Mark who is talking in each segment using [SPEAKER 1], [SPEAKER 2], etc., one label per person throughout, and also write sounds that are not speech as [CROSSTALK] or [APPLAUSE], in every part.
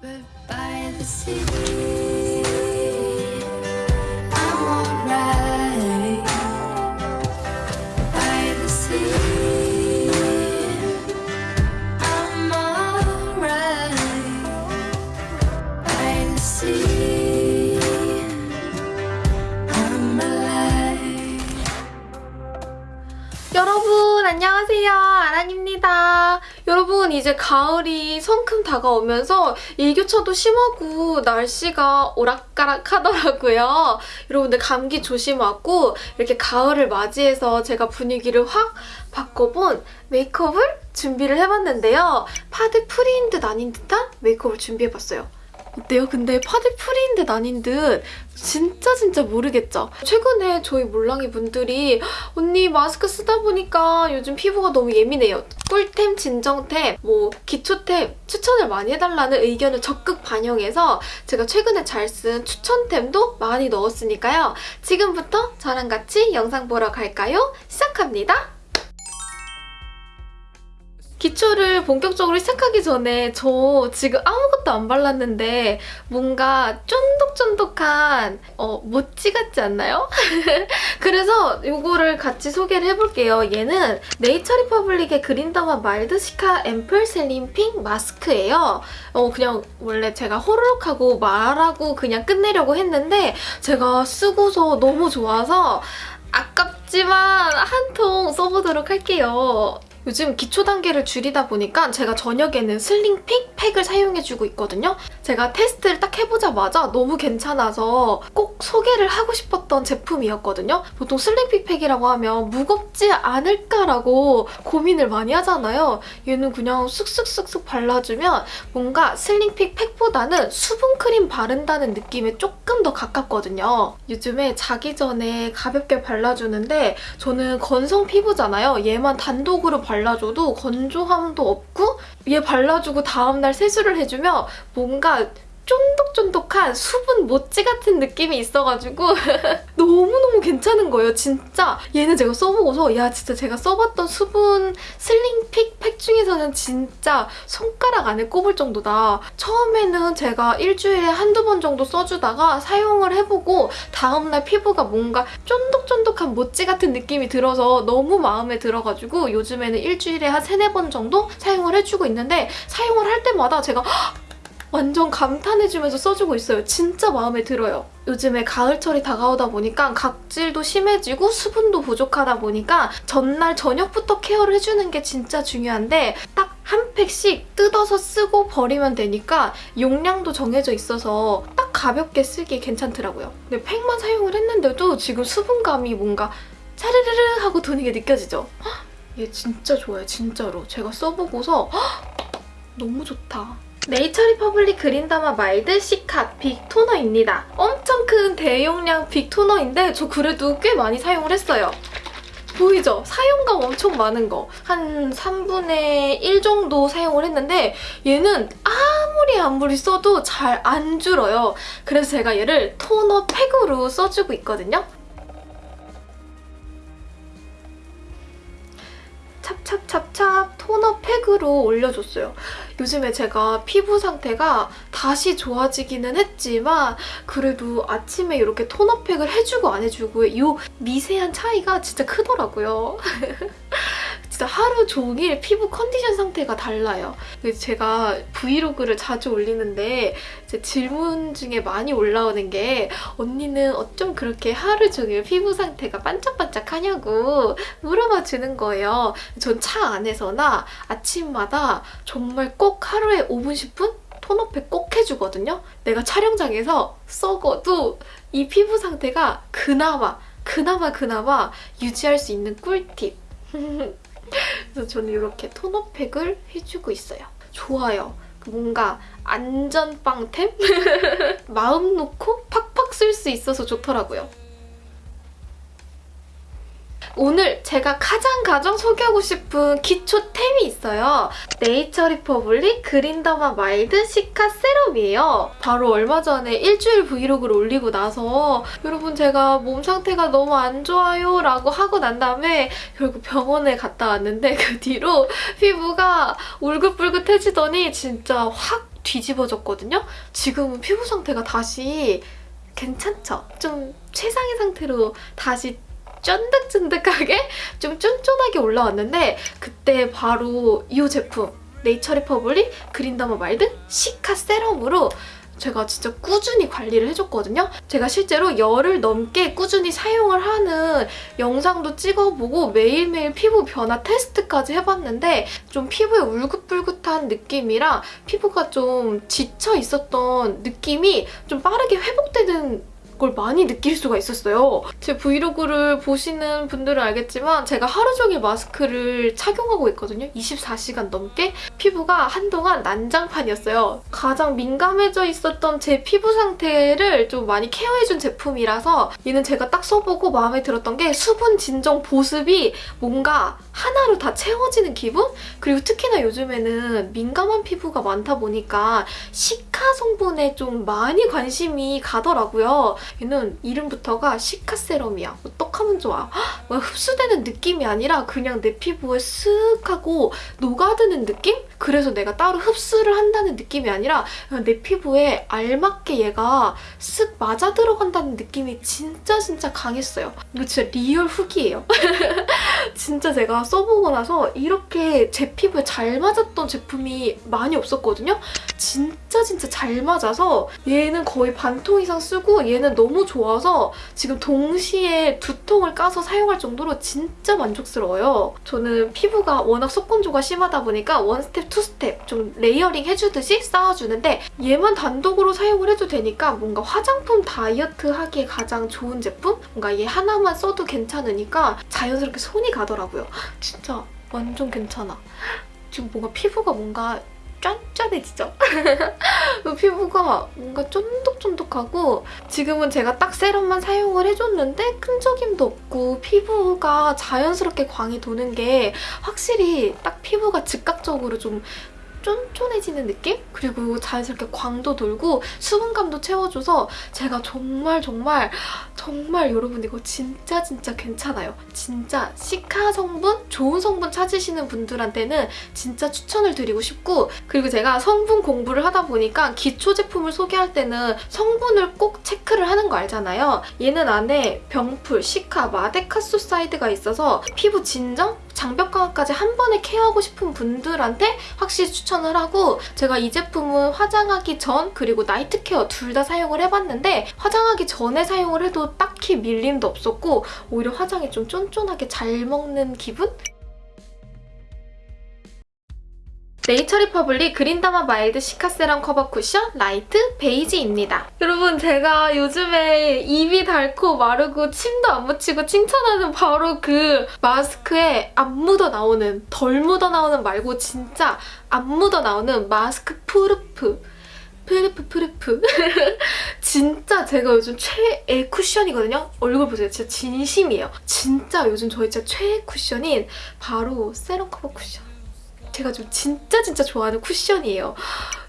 [SPEAKER 1] But by the sea,
[SPEAKER 2] 아란입니다. 여러분 이제 가을이 성큼 다가오면서 일교차도 심하고 날씨가 오락가락 하더라고요. 여러분들 감기 조심하고 이렇게 가을을 맞이해서 제가 분위기를 확 바꿔본 메이크업을 준비를 해봤는데요. 파데 free인 듯 아닌 듯한 메이크업을 준비해봤어요 어때요? 근데 파데 free인 듯 아닌 듯 진짜 진짜 모르겠죠? 최근에 저희 몰랑이 분들이 언니 마스크 쓰다 보니까 요즘 피부가 너무 예민해요. 꿀템, 진정템, 뭐 기초템 추천을 많이 해달라는 의견을 적극 반영해서 제가 최근에 잘 쓴 추천템도 많이 넣었으니까요. 지금부터 저랑 같이 영상 보러 갈까요? 시작합니다. 기초를 본격적으로 시작하기 전에 저 지금 아무것도 안 발랐는데 뭔가 쫀득쫀득한 어, 모찌 같지 않나요? [LAUGHS] 그래서 이거를 같이 소개를 해볼게요. 얘는 Nature Republic의 Green Derma Mild Cica Ampoule Sleeping Mask예요. 어, 그냥 원래 제가 호로록하고 말하고 그냥 끝내려고 했는데 제가 쓰고서 너무 좋아서 아깝지만 한 통 써보도록 할게요. 요즘 기초 단계를 줄이다 보니까 제가 저녁에는 sleeping 팩을 사용해주고 있거든요. 제가 테스트를 딱 해보자마자 너무 괜찮아서 꼭 소개를 하고 싶었던 제품이었거든요. 보통 sleeping 팩이라고 하면 무겁지 않을까라고 고민을 많이 하잖아요. 얘는 그냥 쓱쓱쓱쓱 발라주면 뭔가 슬링픽 팩보다는 수분크림 바른다는 느낌에 조금 더 가깝거든요. 요즘에 자기 전에 가볍게 발라주는데 저는 건성 피부잖아요. 얘만 단독으로 발라 줘도 건조함도 없고 얘 발라주고 다음날 세수를 해주면 뭔가 쫀득쫀득한 수분 모찌 같은 느낌이 있어가지고 [LAUGHS] 너무너무 괜찮은 거예요, 진짜. 얘는 제가 써보고서 야, 진짜 제가 써봤던 수분 슬링픽 팩 중에서는 진짜 손가락 안에 꼽을 정도다. 처음에는 제가 일주일에 한두 번 정도 써주다가 사용을 해보고 다음날 피부가 뭔가 쫀득쫀득한 모찌 같은 느낌이 들어서 너무 마음에 들어가지고 요즘에는 일주일에 한 세네 번 정도 사용을 해주고 있는데 사용을 할 때마다 제가 완전 감탄해주면서 써주고 있어요. 진짜 마음에 들어요. 요즘에 가을철이 다가오다 보니까 각질도 심해지고 수분도 부족하다 보니까 전날 저녁부터 케어를 해주는 게 진짜 중요한데 딱 한 팩씩 뜯어서 쓰고 버리면 되니까 용량도 정해져 있어서 딱 가볍게 쓰기 괜찮더라고요. 근데 팩만 사용을 했는데도 지금 수분감이 뭔가 차르르르 하고 도는 게 느껴지죠? 헉, 얘 진짜 좋아요, 진짜로. 제가 써보고서 헉, 너무 좋다. Nature Republic Green Derma Mild Cica Big Toner입니다. 엄청 큰 대용량 big toner인데 저 그래도 꽤 많이 사용을 했어요. 보이죠? 사용감 엄청 많은 거. 한 3분의 1 정도 사용을 했는데 얘는 아무리 아무리 써도 잘 안 줄어요. 그래서 제가 얘를 토너 팩으로 써주고 있거든요. 찹찹찹찹 토너 팩으로 올려줬어요. 요즘에 제가 피부 상태가 다시 좋아지기는 했지만 그래도 아침에 이렇게 토너 팩을 해주고 안 해주고 이 미세한 차이가 진짜 크더라고요. [LAUGHS] 진짜 하루 종일 피부 컨디션 상태가 달라요. 제가 브이로그를 자주 올리는데 제 질문 중에 많이 올라오는 게 언니는 어쩜 그렇게 하루 종일 피부 상태가 반짝반짝하냐고 물어봐 주는 거예요. 전 차 안에서나 아침마다 정말 꼭 하루에 5분, 10분? 톤업팩 꼭 해주거든요. 내가 촬영장에서 썩어도 이 피부 상태가 그나마, 그나마 그나마 유지할 수 있는 꿀팁. [LAUGHS] 그래서 저는 이렇게 tone-up팩을 해주고 있어요. 좋아요. 뭔가 안전빵템? [LAUGHS] 마음 놓고 팍팍 쓸 수 있어서 좋더라고요. 오늘 제가 가장 가장 소개하고 싶은 기초템이 있어요. Nature Republic Green Derma Mild Cica Serum이에요. 바로 얼마 전에 일주일 브이로그를 올리고 나서 여러분 제가 몸 상태가 너무 안 좋아요 라고 하고 난 다음에 결국 병원에 갔다 왔는데 그 뒤로 피부가 울긋불긋해지더니 진짜 확 뒤집어졌거든요. 지금은 피부 상태가 다시 괜찮죠? 좀 최상의 상태로 다시 쫀득쫀득하게 좀 쫀쫀하게 올라왔는데 그때 바로 이 제품 Nature Republic Green Derma Mild Cica Serum으로 제가 진짜 꾸준히 관리를 해줬거든요. 제가 실제로 열흘 넘게 꾸준히 사용을 하는 영상도 찍어보고 매일매일 피부 변화 테스트까지 해봤는데 좀 피부에 울긋불긋한 느낌이랑 피부가 좀 지쳐 있었던 느낌이 좀 빠르게 회복되는 걸 많이 느낄 수가 있었어요. 제 브이로그를 보시는 분들은 알겠지만 제가 하루 종일 마스크를 착용하고 있거든요. 24시간 넘게 피부가 한동안 난장판이었어요. 가장 민감해져 있었던 제 피부 상태를 좀 많이 케어해준 제품이라서 얘는 제가 딱 써보고 마음에 들었던 게 수분 진정 보습이 뭔가 하나로 다 채워지는 기분? 그리고 특히나 요즘에는 민감한 피부가 많다 보니까 cica 성분에 좀 많이 관심이 가더라고요. 얘는 이름부터가 cica serum이야. 어떡하면 좋아. [GASPS] 헉, 막 흡수되는 느낌이 아니라 그냥 내 피부에 쓱 하고 녹아드는 느낌? 그래서 내가 따로 흡수를 한다는 느낌이 아니라 내 피부에 알맞게 얘가 쓱 맞아 들어간다는 느낌이 진짜 진짜 강했어요. 이거 진짜 real 후기예요. [LAUGHS] 진짜 제가 써보고 나서 이렇게 제 피부에 잘 맞았던 제품이 많이 없었거든요. 진짜 진짜 잘 맞아서 얘는 거의 반통 이상 쓰고 얘는 너무 좋아서 지금 동시에 두 통을 까서 사용할 정도로 진짜 만족스러워요. 저는 피부가 워낙 속건조가 심하다 보니까 one step, two step 좀 layering 해주듯이 쌓아주는데 얘만 단독으로 사용을 해도 되니까 뭔가 화장품 다이어트 하기에 가장 좋은 제품? 뭔가 얘 하나만 써도 괜찮으니까 자연스럽게 손이 가더라고요. 진짜 완전 괜찮아. 지금 뭔가 피부가 뭔가 짠짠해지죠? [LAUGHS] 피부가 뭔가 쫀득쫀득하고 지금은 제가 딱 세럼만 사용을 해줬는데 끈적임도 없고 피부가 자연스럽게 광이 도는 게 확실히 딱 피부가 즉각적으로 좀 쫀쫀해지는 느낌? 그리고 자연스럽게 광도 돌고 수분감도 채워줘서 제가 정말 정말 정말 여러분 이거 진짜 진짜 괜찮아요. 진짜 시카 성분, 좋은 성분 찾으시는 분들한테는 진짜 추천을 드리고 싶고 그리고 제가 성분 공부를 하다 보니까 기초 제품을 소개할 때는 성분을 꼭 체크를 하는 거 알잖아요. 얘는 안에 병풀, cica, madecassoside가 있어서 피부 진정, 장벽 강화까지 한 번에 care하고 싶은 분들한테 확실히 추천을 하고 제가 이 제품은 화장하기 전 그리고 night care 둘 다 사용을 해봤는데 화장하기 전에 사용을 해도 딱히 밀림도 없었고 오히려 화장이 좀 쫀쫀하게 잘 먹는 기분? Nature Republic Green Derma Mild Cica Serum Cover Cushion light beige입니다. 여러분 제가 요즘에 입이 닳고 마르고 침도 안 묻히고 칭찬하는 바로 그 마스크에 안 묻어 나오는 덜 묻어 나오는 말고 진짜 안 묻어 나오는 mask proof proof proof [LAUGHS] 진짜 제가 요즘 최애 쿠션이거든요. 얼굴 보세요. 진짜 진심이에요. 진짜 요즘 저희 진짜 최애 쿠션인 바로 Serum Cover Cushion. 제가 좀 진짜 진짜 좋아하는 쿠션이에요.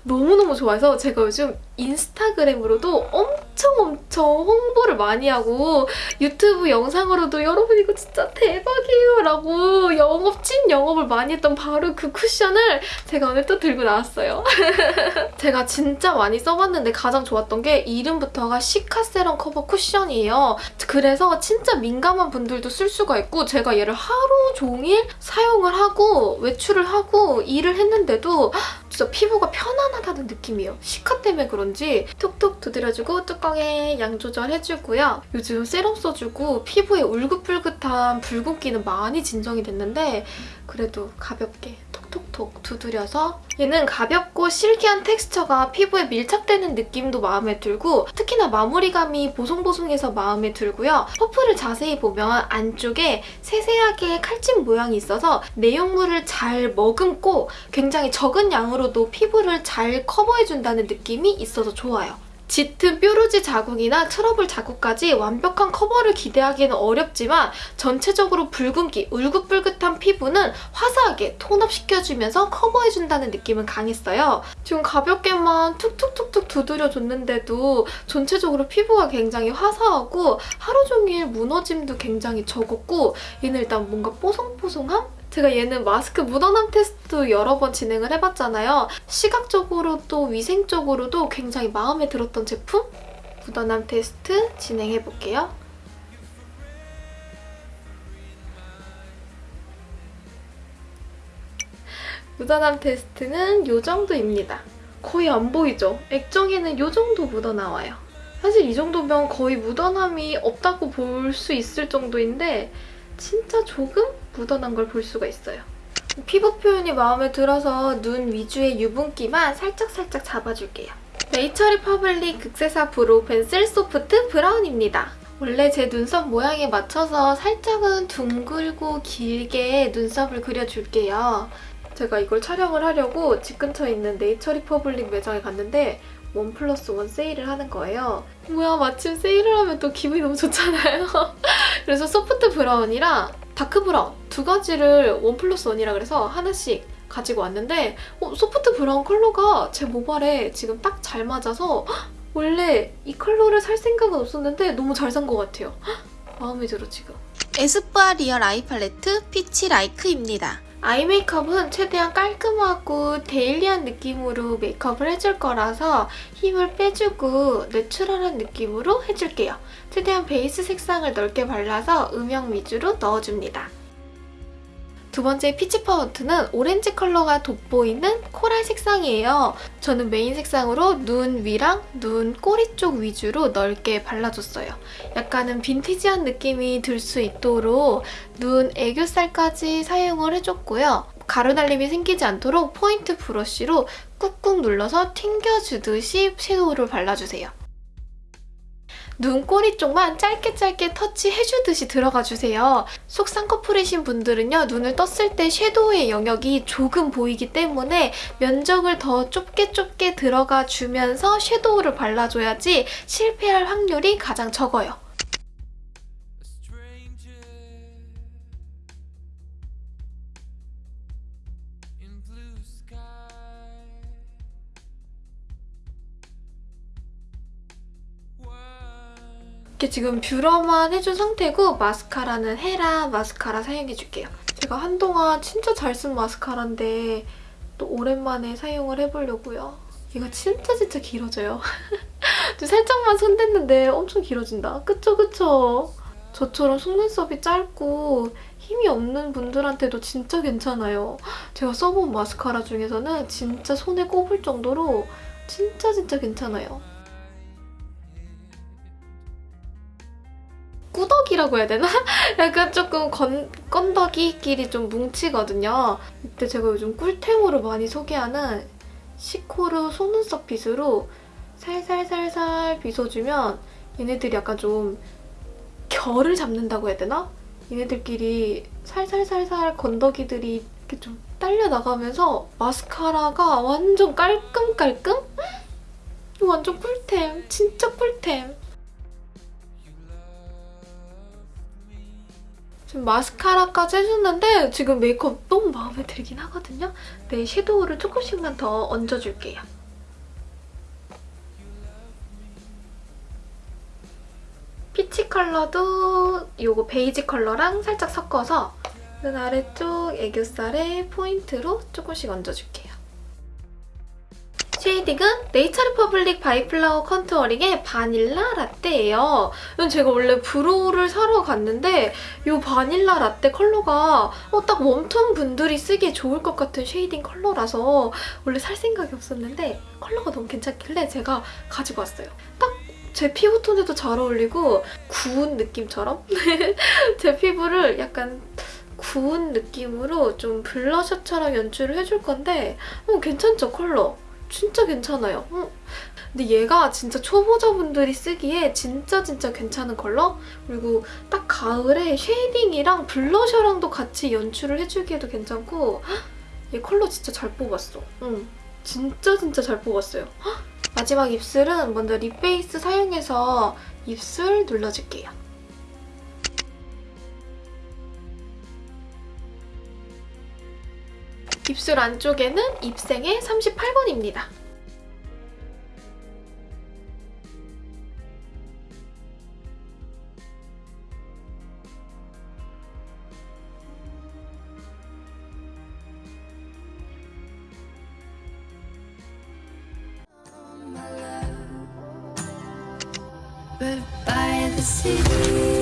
[SPEAKER 2] 너무너무 좋아해서 제가 요즘 인스타그램으로도 엄청 엄청 홍보를 많이 하고 유튜브 영상으로도 여러분 이거 진짜 대박이에요 라고 영업, 찐 영업을 많이 했던 바로 그 쿠션을 제가 오늘 또 들고 나왔어요. [LAUGHS] 제가 진짜 많이 써봤는데 가장 좋았던 게 이름부터가 Cica Serum Cover Cushion이에요. 그래서 진짜 민감한 분들도 쓸 수가 있고 제가 얘를 하루 종일 사용을 하고 외출을 하고 일을 했는데도 진짜 피부가 편안하다는 느낌이에요. 시카 때문에 그런지 톡톡 두드려주고 뚜껑에 양 조절해주고요. 요즘 세럼 써주고 피부에 울긋불긋한 붉은기는 많이 진정이 됐는데 그래도 가볍게 톡톡톡 두드려서 얘는 가볍고 실키한 텍스처가 피부에 밀착되는 느낌도 마음에 들고 특히나 마무리감이 보송보송해서 마음에 들고요. 퍼프를 자세히 보면 안쪽에 세세하게 칼집 모양이 있어서 내용물을 잘 머금고 굉장히 적은 양으로도 피부를 잘 커버해준다는 느낌이 있어서 좋아요. 짙은 뾰루지 자국이나 트러블 자국까지 완벽한 커버를 기대하기는 어렵지만 전체적으로 붉은기, 울긋불긋한 피부는 화사하게 tone-up시켜주면서 커버해준다는 느낌은 강했어요. 지금 가볍게만 툭툭툭툭 두드려줬는데도 전체적으로 피부가 굉장히 화사하고 하루 종일 무너짐도 굉장히 적었고 얘는 일단 뭔가 뽀송뽀송함? 제가 얘는 마스크 묻어남 테스트 여러 번 진행을 해봤잖아요. 시각적으로도 위생적으로도 굉장히 마음에 들었던 제품? 묻어남 테스트 진행해볼게요. 묻어남 테스트는 이 정도입니다. 거의 안 보이죠? 액정에는 이 정도 묻어나와요. 사실 이 정도면 거의 묻어남이 없다고 볼 수 있을 정도인데 진짜 조금 묻어난 걸 볼 수가 있어요. 피부 표현이 마음에 들어서 눈 위주의 유분기만 살짝살짝 잡아줄게요. Nature Republic 극세사 brow pencil soft brown입니다. 원래 제 눈썹 모양에 맞춰서 살짝은 둥글고 길게 눈썹을 그려줄게요. 제가 이걸 촬영을 하려고 집 근처에 있는 Nature Republic 매장에 갔는데 one plus one 세일을 하는 거예요. 뭐야 마침 세일을 하면 또 기분이 너무 좋잖아요. [LAUGHS] 그래서 soft brown이랑 dark brown 두 가지를 one plus one이라 그래서 하나씩 가지고 왔는데 어, soft brown 컬러가 제 모발에 지금 딱 잘 맞아서 헉, 원래 이 컬러를 살 생각은 없었는데 너무 잘 산 것 같아요. 헉, 마음에 들어 지금. 에스쁘아 Real Eye 팔레트 Peach Like입니다. 아이 메이크업은 최대한 깔끔하고 daily한 느낌으로 메이크업을 해줄 거라서 힘을 빼주고 natural한 느낌으로 해줄게요. 최대한 베이스 색상을 넓게 발라서 음영 위주로 넣어줍니다. 두 번째 peach 파운트는 오렌지 컬러가 돋보이는 코랄 색상이에요. 저는 메인 색상으로 눈 위랑 눈 꼬리 쪽 위주로 넓게 발라줬어요. 약간은 vintage한 느낌이 들 수 있도록 눈 애교살까지 사용을 해줬고요. 가루날림이 생기지 않도록 포인트 브러쉬로 꾹꾹 눌러서 튕겨주듯이 섀도우를 발라주세요. 눈꼬리 쪽만 짧게 짧게 터치해주듯이 들어가주세요. 속 쌍꺼풀이신 분들은요. 눈을 떴을 때 섀도우의 영역이 조금 보이기 때문에 면적을 더 좁게 좁게 들어가 주면서 섀도우를 발라줘야지 실패할 확률이 가장 적어요. 이렇게 지금 뷰러만 해준 상태고 마스카라는 헤라 마스카라 사용해줄게요. 제가 한동안 진짜 잘 쓴 마스카라인데 또 오랜만에 사용을 해보려고요. 이거 진짜 진짜 길어져요. [LAUGHS] 좀 살짝만 손댔는데 엄청 길어진다. 그쵸 그쵸? 저처럼 속눈썹이 짧고 힘이 없는 분들한테도 진짜 괜찮아요. 제가 써본 마스카라 중에서는 진짜 손에 꼽을 정도로 진짜 진짜 괜찮아요. 꾸덕이라고 해야 되나? [LAUGHS] 약간 조금 건, 건더기끼리 좀 뭉치거든요. 이때 제가 요즘 꿀템으로 많이 소개하는 시코르 속눈썹 빗으로 살살살살 빗어주면 얘네들이 약간 좀 결을 잡는다고 해야 되나? 얘네들끼리 살살살살 건더기들이 이렇게 좀 딸려 나가면서 마스카라가 완전 깔끔깔끔? 완전 꿀템. 진짜 꿀템. 지금 마스카라까지 해줬는데 지금 메이크업 너무 마음에 들긴 하거든요. 네, 섀도우를 조금씩만 더 얹어줄게요. peach 컬러도 이거 베이지 컬러랑 살짝 섞어서 눈 아래쪽 애교살에 포인트로 조금씩 얹어줄게요. shading은 네이처 리퍼블릭 바이플라워 contouring의 바닐라 라떼예요. 이건 제가 원래 brow를 사러 갔는데 이 바닐라 라떼 컬러가 어, 딱 warm tone 분들이 쓰기에 좋을 것 같은 shading 컬러라서 원래 살 생각이 없었는데 컬러가 너무 괜찮길래 제가 가지고 왔어요. 딱 제 피부톤에도 잘 어울리고 구운 느낌처럼 [LAUGHS] 제 피부를 약간 구운 느낌으로 좀 블러셔처럼 연출을 해줄 건데 어, 괜찮죠 컬러? 진짜 괜찮아요. 어. 근데 얘가 진짜 초보자분들이 쓰기에 진짜 진짜 괜찮은 컬러? 그리고 딱 가을에 shading이랑 블러셔랑도 같이 연출을 해주기에도 괜찮고 헉, 얘 컬러 진짜 잘 뽑았어. 응. 진짜 진짜 잘 뽑았어요. 헉, 마지막 입술은 먼저 lip base 사용해서 입술 눌러줄게요. 입술 안쪽에는 입생의 38번입니다.
[SPEAKER 1] by the.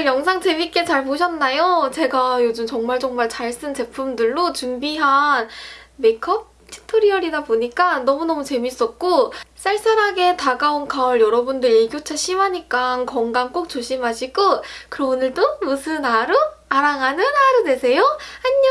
[SPEAKER 2] 오늘 영상 재밌게 잘 보셨나요? 제가 요즘 정말 정말 잘 쓴 제품들로 준비한 메이크업 튜토리얼이다 보니까 너무너무 재밌었고 쌀쌀하게 다가온 가을 여러분들 일교차 심하니까 건강 꼭 조심하시고 그럼 오늘도 무슨 하루? 아랑하는 하루 되세요. 안녕!